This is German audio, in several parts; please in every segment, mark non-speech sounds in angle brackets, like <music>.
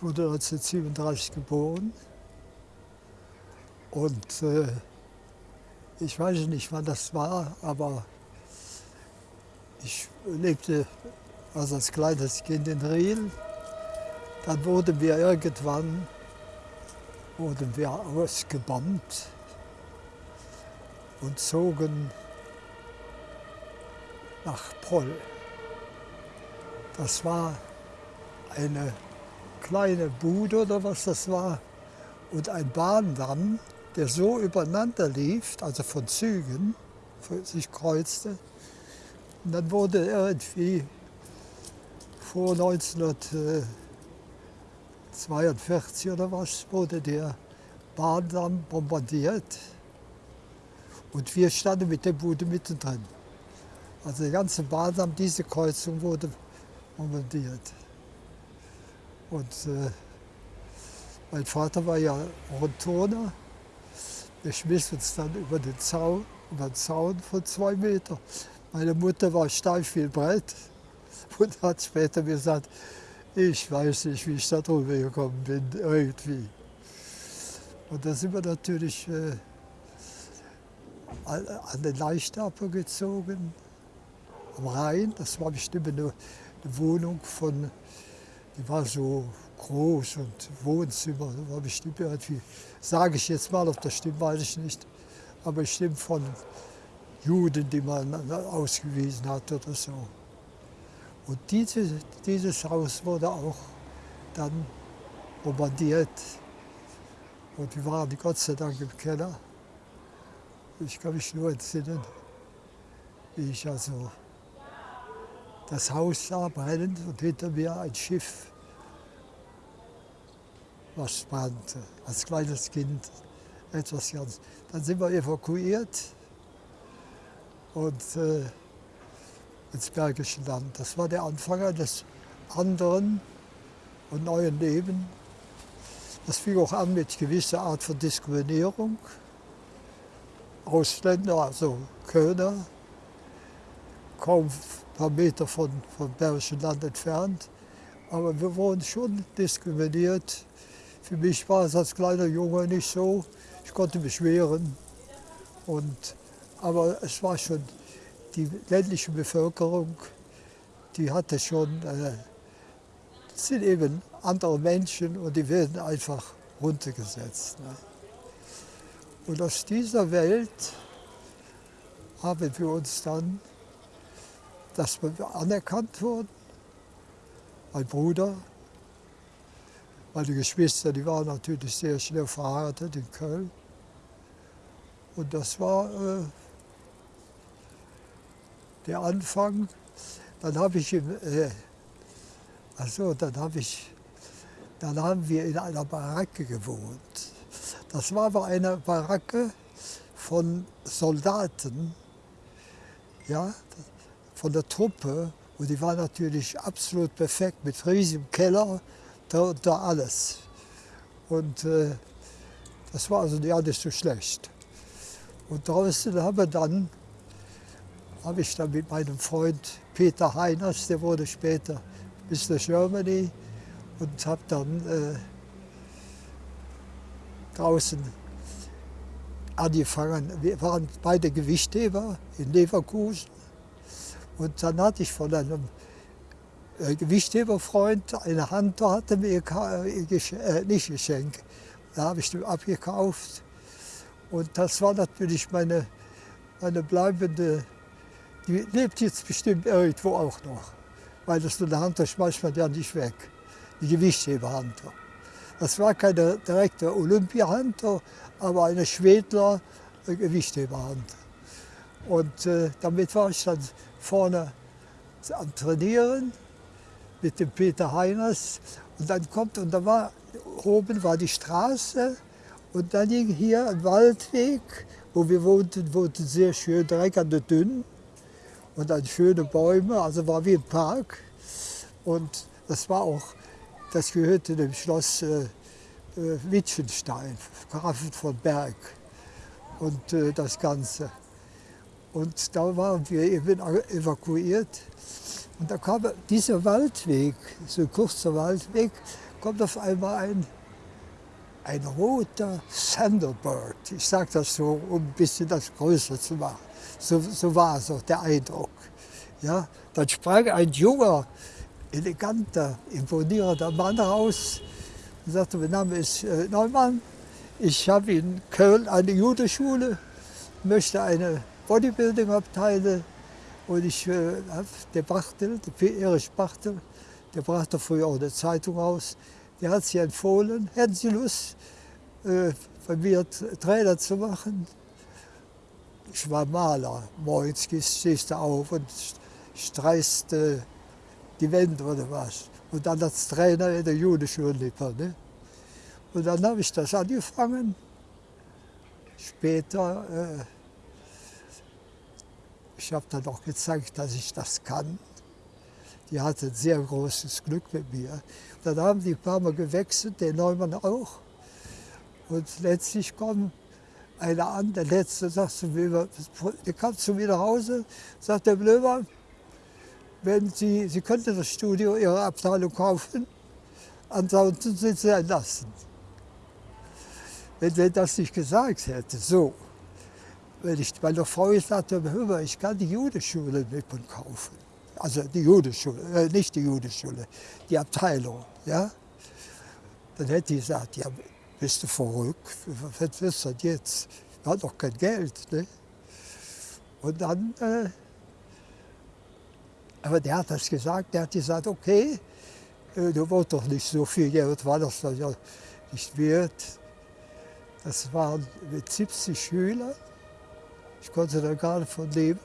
Ich wurde 1937 geboren und äh, ich weiß nicht, wann das war, aber ich lebte also als kleines Kind in Riel. Dann wurden wir irgendwann wurden wir ausgebombt und zogen nach Proll. Das war eine kleine Bude oder was das war und ein Bahndamm, der so übereinander lief, also von Zügen, sich kreuzte. Und dann wurde irgendwie vor 1942 oder was, wurde der Bahndamm bombardiert. Und wir standen mit der Bude mittendrin. Also der ganze Bahndamm, diese Kreuzung wurde bombardiert. Und äh, mein Vater war ja Rundturner. Der schmiss uns dann über den Zaun, über den Zaun von zwei Meter. Meine Mutter war steif wie Brett <laughs> und hat später gesagt, ich weiß nicht, wie ich da drüber gekommen bin, irgendwie. Und da sind wir natürlich äh, an den Leichtaper gezogen, am Rhein. Das war bestimmt eine, eine Wohnung von, die war so groß und Wohnzimmer, das war bestimmt irgendwie, sage ich jetzt mal, ob das stimmt, weiß ich nicht, aber bestimmt von Juden, die man ausgewiesen hat oder so. Und diese, dieses Haus wurde auch dann bombardiert. Und wir waren Gott sei Dank im Keller. Ich kann mich nur entsinnen, wie ich also das Haus sah brennend und hinter mir ein Schiff, was brannte, als kleines Kind etwas ganz. Dann sind wir evakuiert und äh, ins Bergische Land. Das war der Anfang eines anderen und neuen Lebens. Das fing auch an mit gewisser Art von Diskriminierung. Ausländer, also Kölner, kaum paar Meter von, vom Bergischen Land entfernt. Aber wir wurden schon diskriminiert. Für mich war es als kleiner Junge nicht so. Ich konnte mich wehren. Und, aber es war schon die ländliche Bevölkerung, die hatte schon, äh, sind eben andere Menschen und die werden einfach runtergesetzt. Ne? Und aus dieser Welt haben wir uns dann, dass wir anerkannt wurden. Mein Bruder, meine Geschwister, die waren natürlich sehr schnell verheiratet in Köln. Und das war äh, der Anfang. Dann habe ich, äh, also dann habe ich, dann haben wir in einer Baracke gewohnt. Das war aber eine Baracke von Soldaten, ja, von der Truppe. Und die war natürlich absolut perfekt mit riesigem Keller, da, da alles. Und äh, das war also ja nicht so schlecht. Und draußen haben dann habe ich dann mit meinem Freund Peter Heiners, der wurde später Mr. Germany, und habe dann äh, draußen angefangen. Wir waren beide Gewichtheber in Leverkusen. Und dann hatte ich von einem äh, Gewichtheberfreund eine Hand, da hatte mir äh, äh, nicht geschenkt. Da habe ich den abgekauft. Und das war natürlich meine, meine bleibende die lebt jetzt bestimmt irgendwo auch noch. Weil das so eine Hand, das schmeißt man ja nicht weg. Die Gewichtsheberhunter. Das war keine direkte Olympiahunter, aber eine Schwedler Gewichtheberhunter. Und äh, damit war ich dann vorne am Trainieren mit dem Peter Heiners. Und dann kommt, und da war, oben war die Straße und dann ging hier ein Waldweg, wo wir wohnten, wohnten sehr schön direkt an der Dünn und dann schöne Bäume, also war wie ein Park. Und das war auch, das gehörte dem Schloss äh, äh, Wittgenstein, Grafen von Berg und äh, das Ganze. Und da waren wir eben evakuiert. Und da kam dieser Waldweg, so ein kurzer Waldweg, kommt auf einmal ein, ein roter Thunderbird. Ich sage das so, um ein bisschen das größer zu machen. So, so war es auch der Eindruck. Ja, dann sprang ein junger, eleganter, imponierender Mann raus und sagte, mein Name ist äh, Neumann, ich habe in Köln eine Judeschule, möchte eine Bodybuilding-Abteile und ich äh, der Bachtel, der Erich Bachtel, der brachte früher auch eine Zeitung aus, der hat sich empfohlen, hätten Sie Lust, äh, von mir Trainer zu machen? Ich war Maler, morgens stehst du auf und streichst äh, die Wände oder was. Und dann als Trainer in der Judenschule. Ne? Und dann habe ich das angefangen. Später, äh, ich habe dann auch gezeigt, dass ich das kann. Die hatte sehr großes Glück mit mir. Dann haben die ein paar Mal gewechselt, der Neumann auch. Und letztlich kommt einer an, der Letzte sagt zu mir, der kam zu mir nach Hause, sagt der Blömer, wenn Sie, Sie könnten das Studio Ihrer Abteilung kaufen, ansonsten sind Sie entlassen. Wenn er das nicht gesagt hätte, so, wenn ich meiner Frau gesagt habe, hör mal, ich kann die Judeschule mit und kaufen. Also die Judeschule, äh, nicht die Judeschule, die Abteilung, ja. Dann hätte die gesagt, ja, bist du verrückt, was ist das jetzt? Wir haben doch kein Geld. Ne? Und dann äh, aber der hat das gesagt, der hat gesagt, okay, äh, du wolltest doch nicht so viel Geld, war das ja nicht wert. Das waren mit 70 Schülern. Ich konnte da gar nicht von leben.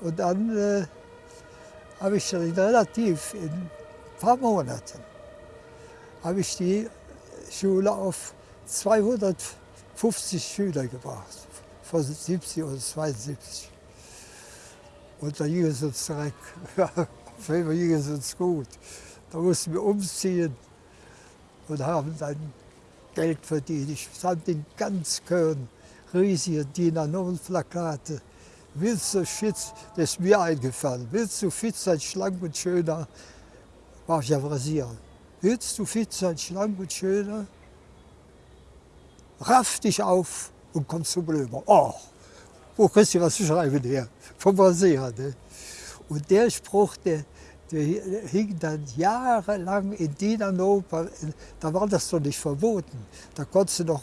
Und dann äh, habe ich dann relativ in ein paar Monaten habe ich die Schule auf 250 Schüler gebracht, von 70 oder 72. Und da ging es uns direkt, <laughs> auf einmal ging es uns gut. Da mussten wir umziehen und haben dann Geld verdient. Ich stand in ganz Köln riesige DIN A0-Plakate. Willst du fit, das ist mir eingefallen, willst du fit sein, schlank und schöner, war ich am Rasieren. Willst du fit sein, schlank und schöner, raff dich auf und komm zum Blömer. Oh, wo kriegst du was zu schreiben her? Vom Rasier. Ne? Und der Spruch, der, der hing dann jahrelang in Dinanoper, da war das doch nicht verboten. Da konntest du noch,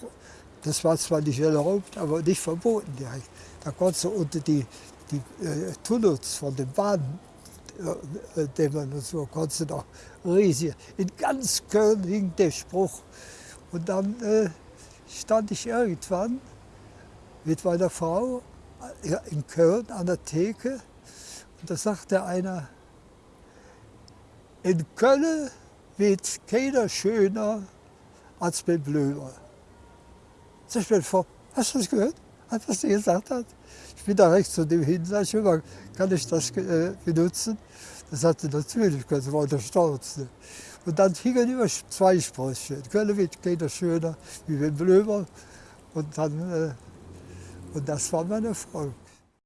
das war zwar nicht erlaubt, aber nicht verboten direkt. Da konntest du unter die, die äh, Tunnels von den Bahnen, äh, dämmern und so, konntest du noch riesig. In ganz Köln hing der Spruch. Und dann äh, stand ich irgendwann mit meiner Frau in Köln an der Theke. Und da sagte einer, in Köln wird keiner schöner als Ben Blömer. Sag ich vor, hast du das gehört? Hat was der gesagt hat? Ich bin da rechts zu dem hin, sag ich immer, kann ich das äh, benutzen? Das sagte natürlich, das war der Stolz. Ne? Und dann hingen immer zwei Sprüche. Köln wird keiner schöner wie Ben Blömer. Und dann äh, und das war mein Erfolg.